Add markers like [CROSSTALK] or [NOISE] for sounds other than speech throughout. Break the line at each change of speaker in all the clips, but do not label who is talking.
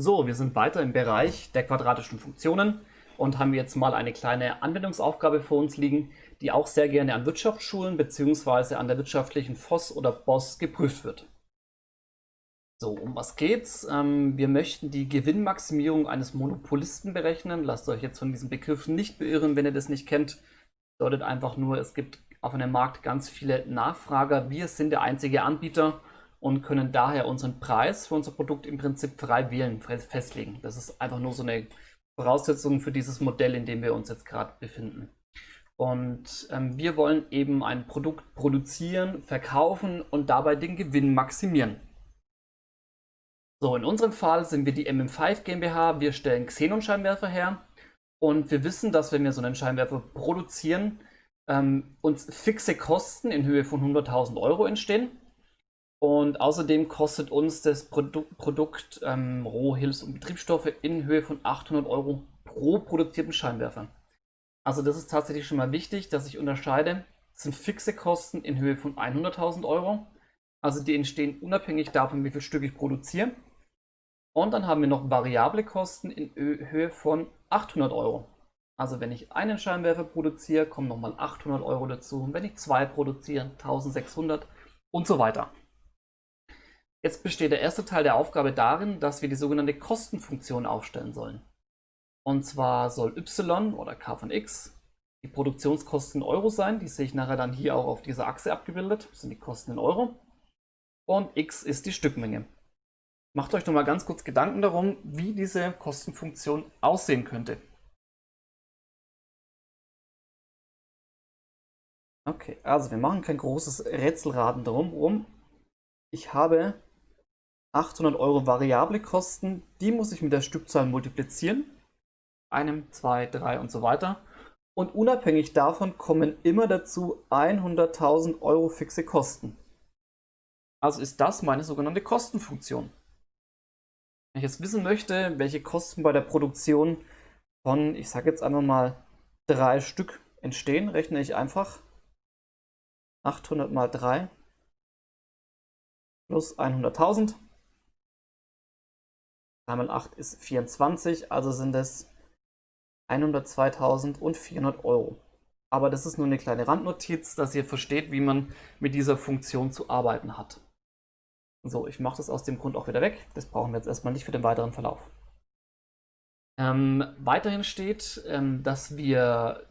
So, wir sind weiter im Bereich der quadratischen Funktionen und haben jetzt mal eine kleine Anwendungsaufgabe vor uns liegen, die auch sehr gerne an Wirtschaftsschulen bzw. an der wirtschaftlichen FOS oder BOS geprüft wird. So, um was geht's? Ähm, wir möchten die Gewinnmaximierung eines Monopolisten berechnen. Lasst euch jetzt von diesem Begriff nicht beirren, wenn ihr das nicht kennt. Bedeutet einfach nur, es gibt auf einem Markt ganz viele Nachfrager. Wir sind der einzige Anbieter und können daher unseren Preis für unser Produkt im Prinzip frei wählen, festlegen. Das ist einfach nur so eine Voraussetzung für dieses Modell, in dem wir uns jetzt gerade befinden. Und ähm, wir wollen eben ein Produkt produzieren, verkaufen und dabei den Gewinn maximieren. So, in unserem Fall sind wir die MM5 GmbH. Wir stellen Xenon-Scheinwerfer her und wir wissen, dass wenn wir so einen Scheinwerfer produzieren, ähm, uns fixe Kosten in Höhe von 100.000 Euro entstehen. Und außerdem kostet uns das Produ Produkt ähm, Roh-, Hilfs- und Betriebsstoffe in Höhe von 800 Euro pro produzierten Scheinwerfer. Also das ist tatsächlich schon mal wichtig, dass ich unterscheide. Das sind fixe Kosten in Höhe von 100.000 Euro. Also die entstehen unabhängig davon, wie viel Stück ich produziere. Und dann haben wir noch variable Kosten in Höhe von 800 Euro. Also wenn ich einen Scheinwerfer produziere, kommen nochmal 800 Euro dazu. Und wenn ich zwei produziere, 1600 und so weiter. Jetzt besteht der erste Teil der Aufgabe darin, dass wir die sogenannte Kostenfunktion aufstellen sollen. Und zwar soll y oder k von x die Produktionskosten in Euro sein. Die sehe ich nachher dann hier auch auf dieser Achse abgebildet. Das sind die Kosten in Euro. Und x ist die Stückmenge. Macht euch noch mal ganz kurz Gedanken darum, wie diese Kostenfunktion aussehen könnte. Okay, also wir machen kein großes Rätselraten darum. Ich habe 800 Euro variable Kosten, die muss ich mit der Stückzahl multiplizieren. Einem, zwei, drei und so weiter. Und unabhängig davon kommen immer dazu 100.000 Euro fixe Kosten. Also ist das meine sogenannte Kostenfunktion. Wenn ich jetzt wissen möchte, welche Kosten bei der Produktion von, ich sage jetzt einfach mal, drei Stück entstehen, rechne ich einfach 800 mal 3 plus 100.000 3 mal 8 ist 24, also sind es 102.400 Euro. Aber das ist nur eine kleine Randnotiz, dass ihr versteht, wie man mit dieser Funktion zu arbeiten hat. So, ich mache das aus dem Grund auch wieder weg. Das brauchen wir jetzt erstmal nicht für den weiteren Verlauf. Ähm, weiterhin steht, ähm, dass wir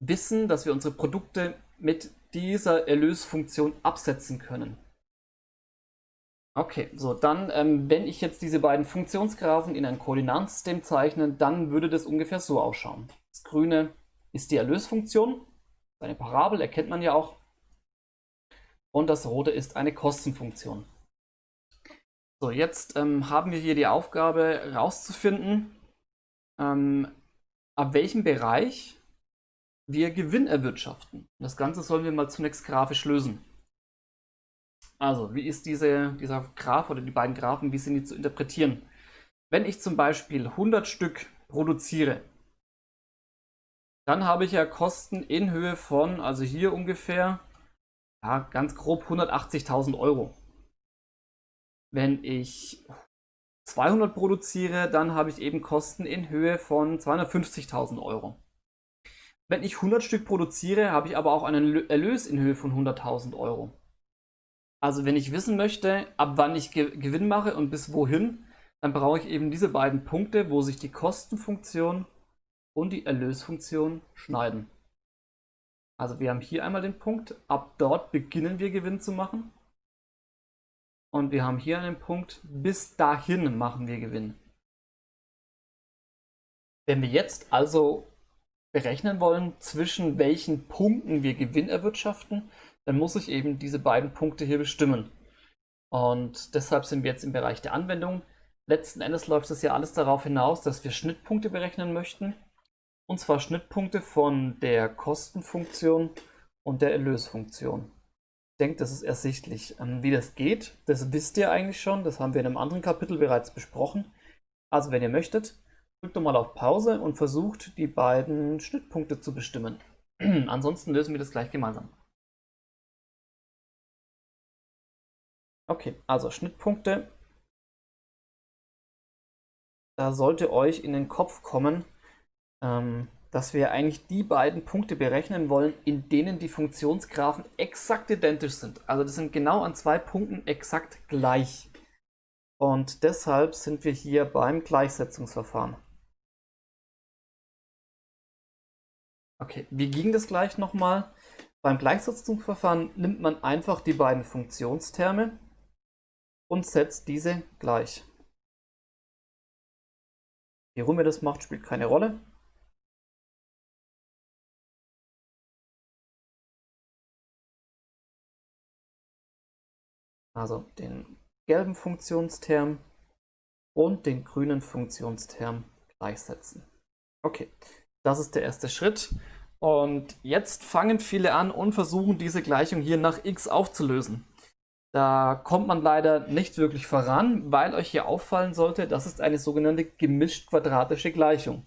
wissen, dass wir unsere Produkte mit dieser Erlösfunktion absetzen können. Okay, so dann, ähm, wenn ich jetzt diese beiden Funktionsgraphen in ein Koordinatensystem zeichne, dann würde das ungefähr so ausschauen. Das grüne ist die Erlösfunktion, eine Parabel, erkennt man ja auch. Und das rote ist eine Kostenfunktion. So, jetzt ähm, haben wir hier die Aufgabe herauszufinden, ähm, ab welchem Bereich wir Gewinn erwirtschaften. Das Ganze sollen wir mal zunächst grafisch lösen. Also, wie ist diese, dieser Graph oder die beiden Graphen, wie sind die zu interpretieren? Wenn ich zum Beispiel 100 Stück produziere, dann habe ich ja Kosten in Höhe von, also hier ungefähr, ja, ganz grob 180.000 Euro. Wenn ich 200 produziere, dann habe ich eben Kosten in Höhe von 250.000 Euro. Wenn ich 100 Stück produziere, habe ich aber auch einen Erlös in Höhe von 100.000 Euro. Also wenn ich wissen möchte, ab wann ich Gewinn mache und bis wohin, dann brauche ich eben diese beiden Punkte, wo sich die Kostenfunktion und die Erlösfunktion schneiden. Also wir haben hier einmal den Punkt, ab dort beginnen wir Gewinn zu machen. Und wir haben hier einen Punkt, bis dahin machen wir Gewinn. Wenn wir jetzt also berechnen wollen, zwischen welchen Punkten wir Gewinn erwirtschaften, dann muss ich eben diese beiden Punkte hier bestimmen. Und deshalb sind wir jetzt im Bereich der Anwendung. Letzten Endes läuft es ja alles darauf hinaus, dass wir Schnittpunkte berechnen möchten. Und zwar Schnittpunkte von der Kostenfunktion und der Erlösfunktion. Ich denke, das ist ersichtlich. Ähm, wie das geht, das wisst ihr eigentlich schon. Das haben wir in einem anderen Kapitel bereits besprochen. Also wenn ihr möchtet, drückt doch mal auf Pause und versucht, die beiden Schnittpunkte zu bestimmen. [CLEARS THROAT] Ansonsten lösen wir das gleich gemeinsam. Okay, also Schnittpunkte da sollte euch in den Kopf kommen, ähm, dass wir eigentlich die beiden Punkte berechnen wollen, in denen die Funktionsgraphen exakt identisch sind. Also das sind genau an zwei Punkten exakt gleich. Und deshalb sind wir hier beim Gleichsetzungsverfahren. Okay, wie ging das gleich nochmal? Beim Gleichsetzungsverfahren nimmt man einfach die beiden Funktionsterme und setzt diese gleich. Wie rum ihr das macht, spielt keine Rolle. Also den gelben Funktionsterm und den grünen Funktionsterm gleichsetzen. Okay, das ist der erste Schritt. Und jetzt fangen viele an und versuchen diese Gleichung hier nach x aufzulösen. Da kommt man leider nicht wirklich voran, weil euch hier auffallen sollte, das ist eine sogenannte gemischt quadratische Gleichung.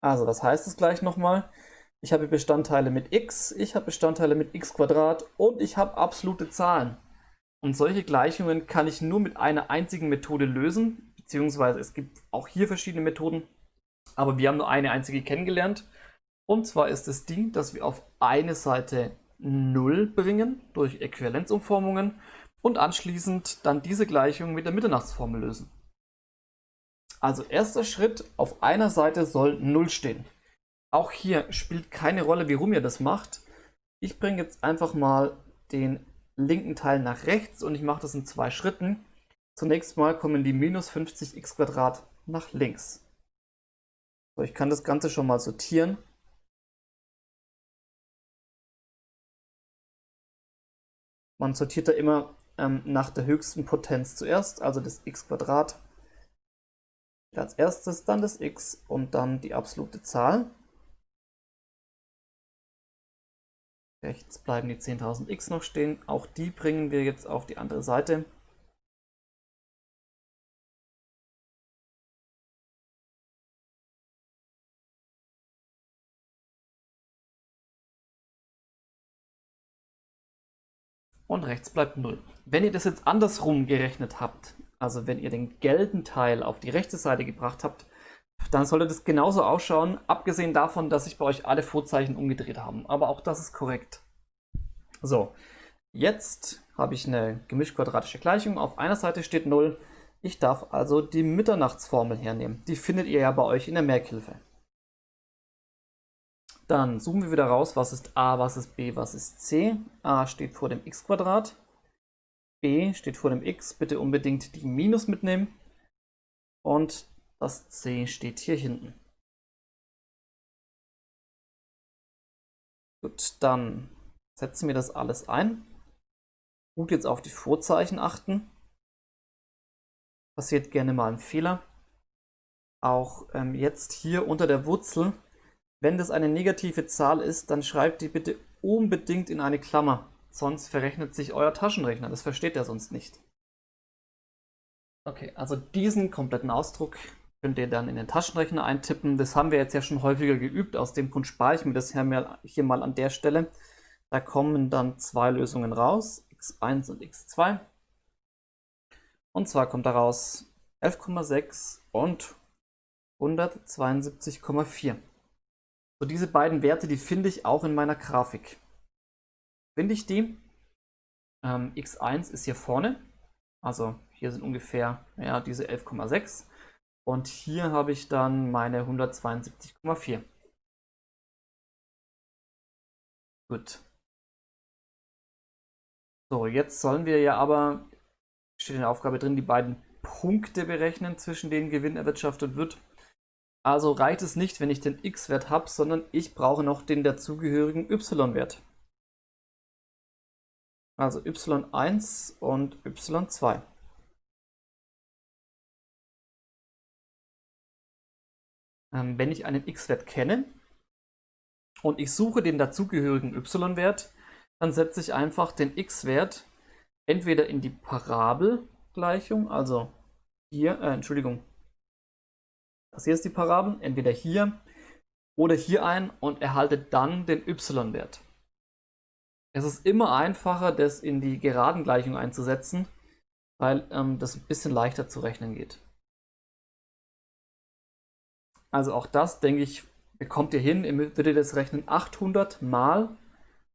Also was heißt es gleich nochmal? Ich habe Bestandteile mit x, ich habe Bestandteile mit x und ich habe absolute Zahlen. Und solche Gleichungen kann ich nur mit einer einzigen Methode lösen, beziehungsweise es gibt auch hier verschiedene Methoden, aber wir haben nur eine einzige kennengelernt. Und zwar ist das Ding, dass wir auf eine Seite 0 bringen durch Äquivalenzumformungen und anschließend dann diese Gleichung mit der Mitternachtsformel lösen. Also erster Schritt, auf einer Seite soll 0 stehen. Auch hier spielt keine Rolle, wie rum ihr das macht. Ich bringe jetzt einfach mal den linken Teil nach rechts und ich mache das in zwei Schritten. Zunächst mal kommen die minus 50x nach links. So, ich kann das Ganze schon mal sortieren. Man sortiert da immer ähm, nach der höchsten Potenz zuerst, also das x als erstes, dann das x und dann die absolute Zahl. Rechts bleiben die 10.000 X noch stehen. Auch die bringen wir jetzt auf die andere Seite. Und rechts bleibt 0. Wenn ihr das jetzt andersrum gerechnet habt, also wenn ihr den gelben Teil auf die rechte Seite gebracht habt, dann sollte das genauso ausschauen, abgesehen davon, dass sich bei euch alle Vorzeichen umgedreht haben. Aber auch das ist korrekt. So, jetzt habe ich eine gemischt-quadratische Gleichung. Auf einer Seite steht 0. Ich darf also die Mitternachtsformel hernehmen. Die findet ihr ja bei euch in der Merkhilfe. Dann suchen wir wieder raus, was ist a, was ist b, was ist c. a steht vor dem x b steht vor dem x. Bitte unbedingt die Minus mitnehmen. Und das C steht hier hinten. Gut, dann setzen wir das alles ein. Gut jetzt auf die Vorzeichen achten. Passiert gerne mal ein Fehler. Auch ähm, jetzt hier unter der Wurzel, wenn das eine negative Zahl ist, dann schreibt die bitte unbedingt in eine Klammer. Sonst verrechnet sich euer Taschenrechner. Das versteht er sonst nicht. Okay, also diesen kompletten Ausdruck könnt ihr dann in den Taschenrechner eintippen. Das haben wir jetzt ja schon häufiger geübt. Aus dem Grund spare ich mir das hier mal an der Stelle. Da kommen dann zwei Lösungen raus, x1 und x2. Und zwar kommt daraus 11,6 und 172,4. So diese beiden Werte, die finde ich auch in meiner Grafik. Finde ich die? Ähm, x1 ist hier vorne, also hier sind ungefähr ja, diese 11,6 und hier habe ich dann meine 172,4. Gut. So, jetzt sollen wir ja aber, steht in der Aufgabe drin, die beiden Punkte berechnen, zwischen denen Gewinn erwirtschaftet wird. Also reicht es nicht, wenn ich den x-Wert habe, sondern ich brauche noch den dazugehörigen y-Wert. Also y1 und y2. Ähm, wenn ich einen x-Wert kenne und ich suche den dazugehörigen y-Wert, dann setze ich einfach den x-Wert entweder in die Parabelgleichung, also hier, äh, Entschuldigung, ist die Parabel, entweder hier oder hier ein und erhalte dann den y-Wert. Es ist immer einfacher, das in die geraden Gleichung einzusetzen, weil ähm, das ein bisschen leichter zu rechnen geht. Also auch das, denke ich, bekommt ihr hin. Ihr würdet das rechnen 800 mal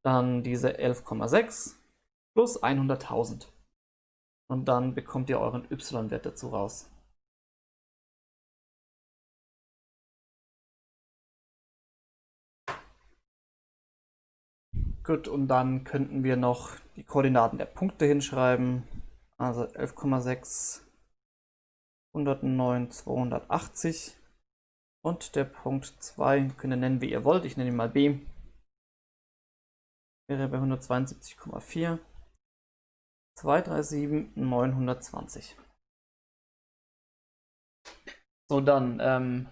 dann diese 11,6 plus 100.000. Und dann bekommt ihr euren y-Wert dazu raus. Gut, und dann könnten wir noch die Koordinaten der Punkte hinschreiben. Also 11,6, 109, 280. Und der Punkt 2 könnt ihr nennen, wie ihr wollt. Ich nenne ihn mal B. Wäre bei 172,4. 237, 920. So, dann ähm,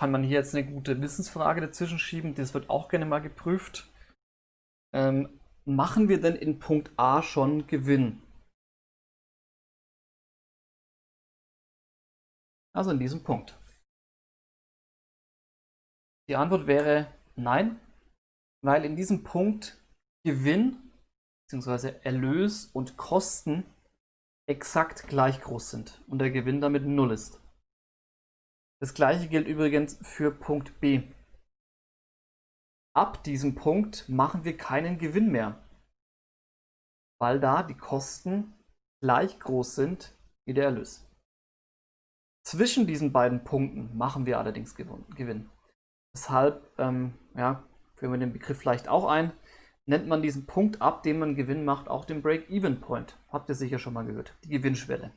kann man hier jetzt eine gute Wissensfrage dazwischen schieben. Das wird auch gerne mal geprüft. Ähm, machen wir denn in Punkt A schon Gewinn? Also in diesem Punkt. Die Antwort wäre nein, weil in diesem Punkt Gewinn bzw. Erlös und Kosten exakt gleich groß sind und der Gewinn damit 0 ist. Das gleiche gilt übrigens für Punkt B. Ab diesem Punkt machen wir keinen Gewinn mehr, weil da die Kosten gleich groß sind wie der Erlös. Zwischen diesen beiden Punkten machen wir allerdings Gewinn. Deshalb ähm, ja, führen wir den Begriff vielleicht auch ein, nennt man diesen Punkt, ab dem man Gewinn macht, auch den Break-Even-Point. Habt ihr sicher schon mal gehört, die Gewinnschwelle.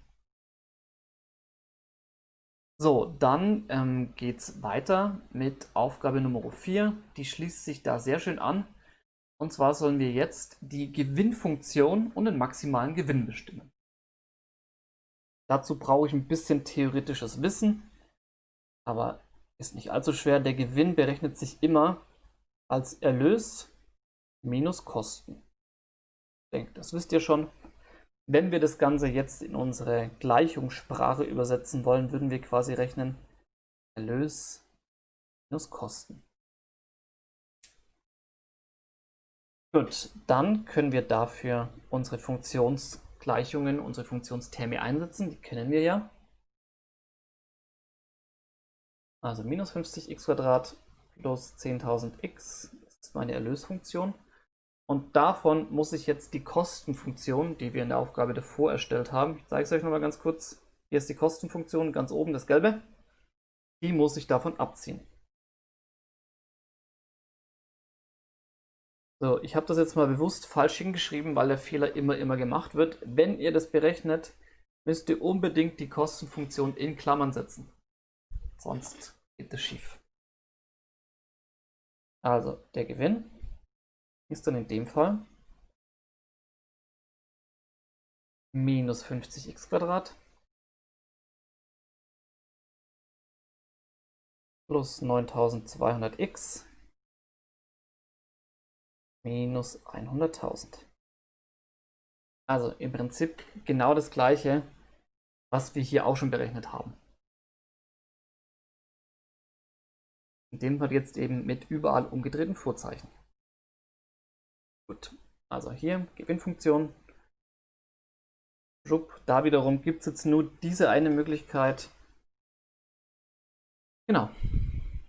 So, dann ähm, geht es weiter mit Aufgabe Nummer 4. Die schließt sich da sehr schön an. Und zwar sollen wir jetzt die Gewinnfunktion und den maximalen Gewinn bestimmen. Dazu brauche ich ein bisschen theoretisches Wissen, aber ist nicht allzu schwer. Der Gewinn berechnet sich immer als Erlös minus Kosten. Ich denke, das wisst ihr schon. Wenn wir das Ganze jetzt in unsere Gleichungssprache übersetzen wollen, würden wir quasi rechnen Erlös minus Kosten. Gut, dann können wir dafür unsere Funktionsgleichungen, unsere Funktionsterme einsetzen. Die kennen wir ja. Also minus 50x plus 10.000x ist meine Erlösfunktion. Und davon muss ich jetzt die Kostenfunktion, die wir in der Aufgabe davor erstellt haben, ich zeige es euch nochmal ganz kurz. Hier ist die Kostenfunktion, ganz oben das gelbe. Die muss ich davon abziehen. So, ich habe das jetzt mal bewusst falsch hingeschrieben, weil der Fehler immer, immer gemacht wird. Wenn ihr das berechnet, müsst ihr unbedingt die Kostenfunktion in Klammern setzen. Sonst geht das schief. Also, der Gewinn ist dann in dem Fall minus 50x Quadrat plus 9200x minus 100.000. Also im Prinzip genau das gleiche, was wir hier auch schon berechnet haben. In dem Fall jetzt eben mit überall umgedrehten Vorzeichen. Gut, also hier Gewinnfunktion. Da wiederum gibt es jetzt nur diese eine Möglichkeit. Genau.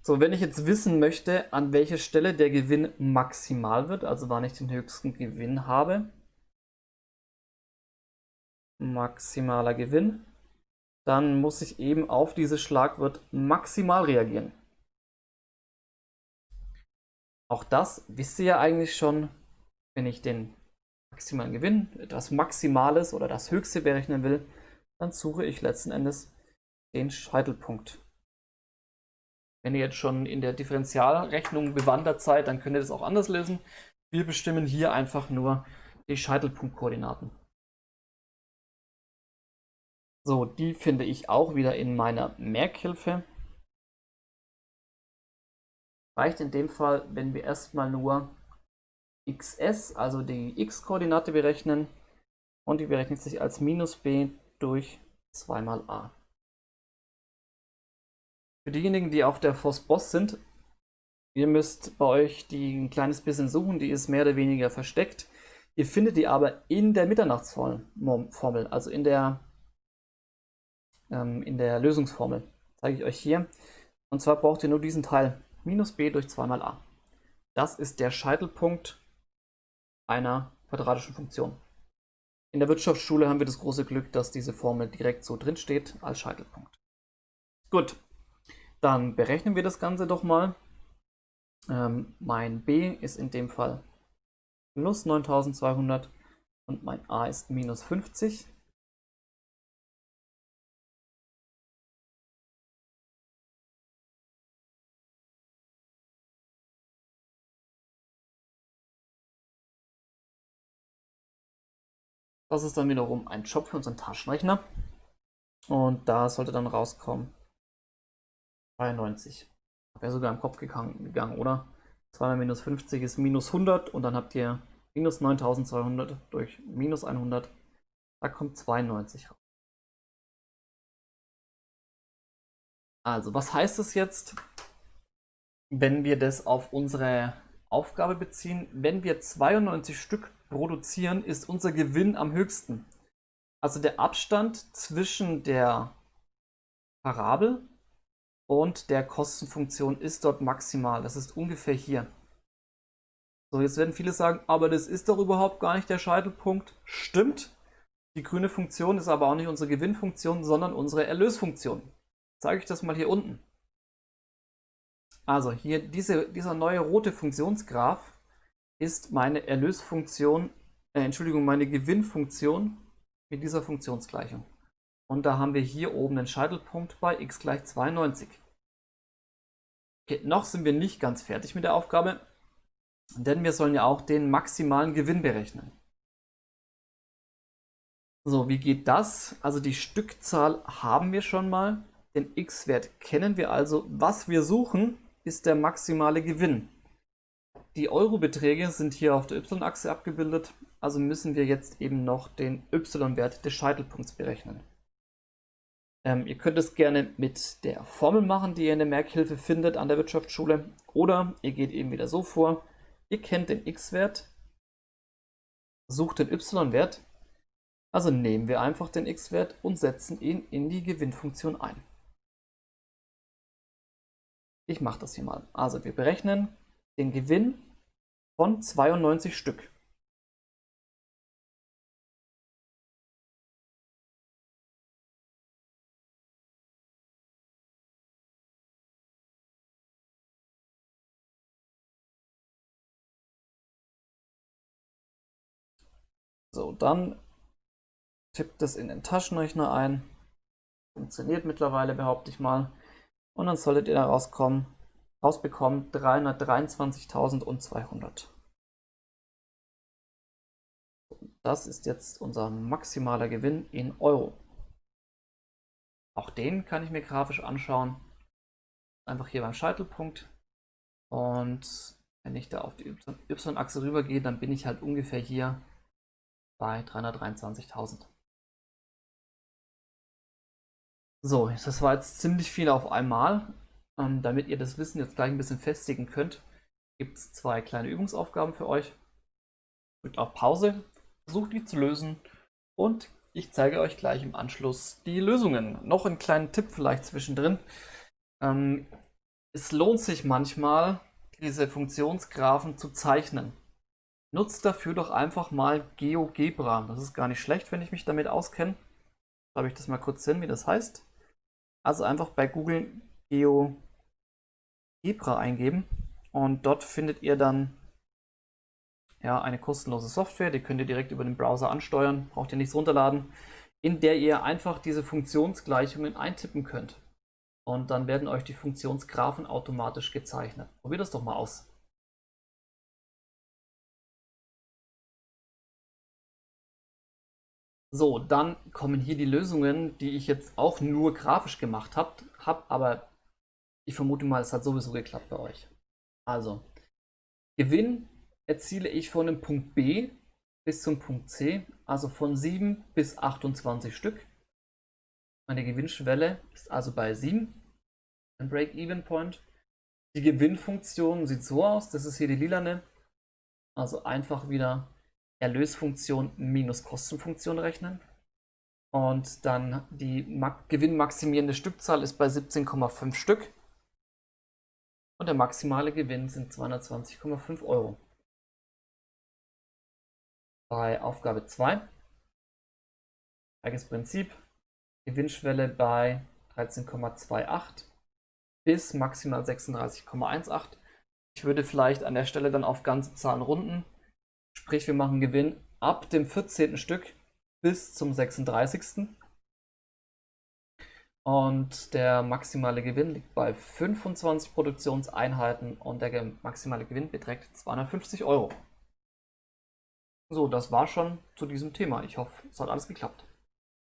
So, wenn ich jetzt wissen möchte, an welcher Stelle der Gewinn maximal wird, also wann ich den höchsten Gewinn habe, maximaler Gewinn, dann muss ich eben auf dieses Schlagwort maximal reagieren. Auch das wisst ihr ja eigentlich schon, wenn ich den maximalen Gewinn, das Maximales oder das Höchste berechnen will, dann suche ich letzten Endes den Scheitelpunkt. Wenn ihr jetzt schon in der Differentialrechnung bewandert seid, dann könnt ihr das auch anders lösen. Wir bestimmen hier einfach nur die Scheitelpunktkoordinaten. So, die finde ich auch wieder in meiner Merkhilfe. Reicht in dem Fall, wenn wir erstmal nur xs, also die x-Koordinate berechnen und die berechnet sich als minus b durch 2 mal a. Für diejenigen, die auf der FOSS-Boss sind, ihr müsst bei euch die ein kleines bisschen suchen, die ist mehr oder weniger versteckt. Ihr findet die aber in der Mitternachtsformel, also in der, ähm, in der Lösungsformel. Zeige ich euch hier. Und zwar braucht ihr nur diesen Teil minus b durch 2 mal a. Das ist der Scheitelpunkt einer quadratischen Funktion. In der Wirtschaftsschule haben wir das große Glück, dass diese Formel direkt so drin steht als Scheitelpunkt. Gut, dann berechnen wir das Ganze doch mal. Ähm, mein b ist in dem Fall plus 9200 und mein a ist minus 50. Das ist dann wiederum ein Job für unseren Taschenrechner. Und da sollte dann rauskommen 92. Wäre sogar im Kopf gegangen, gegangen, oder? 2 mal minus 50 ist minus 100 und dann habt ihr minus 9200 durch minus 100. Da kommt 92 raus. Also, was heißt das jetzt, wenn wir das auf unsere Aufgabe beziehen? Wenn wir 92 Stück produzieren, ist unser Gewinn am höchsten. Also der Abstand zwischen der Parabel und der Kostenfunktion ist dort maximal. Das ist ungefähr hier. So, jetzt werden viele sagen, aber das ist doch überhaupt gar nicht der Scheitelpunkt. Stimmt. Die grüne Funktion ist aber auch nicht unsere Gewinnfunktion, sondern unsere Erlösfunktion. Zeige ich das mal hier unten. Also hier diese, dieser neue rote Funktionsgraph ist meine Erlösfunktion, äh, Entschuldigung, meine Gewinnfunktion mit dieser Funktionsgleichung. Und da haben wir hier oben den Scheitelpunkt bei x gleich 92. Okay, noch sind wir nicht ganz fertig mit der Aufgabe, denn wir sollen ja auch den maximalen Gewinn berechnen. So, wie geht das? Also die Stückzahl haben wir schon mal, den x-Wert kennen wir also. Was wir suchen, ist der maximale Gewinn. Die Eurobeträge sind hier auf der y-Achse abgebildet, also müssen wir jetzt eben noch den y-Wert des Scheitelpunkts berechnen. Ähm, ihr könnt es gerne mit der Formel machen, die ihr in der Merkhilfe findet an der Wirtschaftsschule, oder ihr geht eben wieder so vor, ihr kennt den x-Wert, sucht den y-Wert, also nehmen wir einfach den x-Wert und setzen ihn in die Gewinnfunktion ein. Ich mache das hier mal. Also wir berechnen den Gewinn von 92 Stück. So, dann tippt es in den Taschenrechner ein. Funktioniert mittlerweile, behaupte ich mal. Und dann solltet ihr da rauskommen, rausbekommen 323.200. Das ist jetzt unser maximaler Gewinn in Euro. Auch den kann ich mir grafisch anschauen. Einfach hier beim Scheitelpunkt. Und wenn ich da auf die Y-Achse rübergehe, dann bin ich halt ungefähr hier bei 323.000. So, das war jetzt ziemlich viel auf einmal. Ähm, damit ihr das Wissen jetzt gleich ein bisschen festigen könnt, gibt es zwei kleine Übungsaufgaben für euch. Drückt auf Pause, versucht die zu lösen und ich zeige euch gleich im Anschluss die Lösungen. Noch einen kleinen Tipp vielleicht zwischendrin. Ähm, es lohnt sich manchmal, diese Funktionsgraphen zu zeichnen. Nutzt dafür doch einfach mal GeoGebra. Das ist gar nicht schlecht, wenn ich mich damit auskenne. Schreibe ich das mal kurz hin, wie das heißt. Also einfach bei Google GeoGebra eingeben und dort findet ihr dann ja, eine kostenlose Software, die könnt ihr direkt über den Browser ansteuern, braucht ihr nichts runterladen, in der ihr einfach diese Funktionsgleichungen eintippen könnt. Und dann werden euch die Funktionsgraphen automatisch gezeichnet. Probiert das doch mal aus. So, dann kommen hier die Lösungen, die ich jetzt auch nur grafisch gemacht habe, hab, aber ich vermute mal, es hat sowieso geklappt bei euch. Also, Gewinn erziele ich von dem Punkt B bis zum Punkt C, also von 7 bis 28 Stück. Meine Gewinnschwelle ist also bei 7, ein Break-Even-Point. Die Gewinnfunktion sieht so aus, das ist hier die lilane, also einfach wieder Erlösfunktion minus Kostenfunktion rechnen. Und dann die gewinnmaximierende Stückzahl ist bei 17,5 Stück. Und der maximale Gewinn sind 220,5 Euro. Bei Aufgabe 2, gleiches Prinzip, Gewinnschwelle bei 13,28 bis maximal 36,18. Ich würde vielleicht an der Stelle dann auf ganze Zahlen runden. Sprich, wir machen Gewinn ab dem 14. Stück bis zum 36. Und der maximale Gewinn liegt bei 25 Produktionseinheiten und der maximale Gewinn beträgt 250 Euro. So, das war schon zu diesem Thema. Ich hoffe, es hat alles geklappt.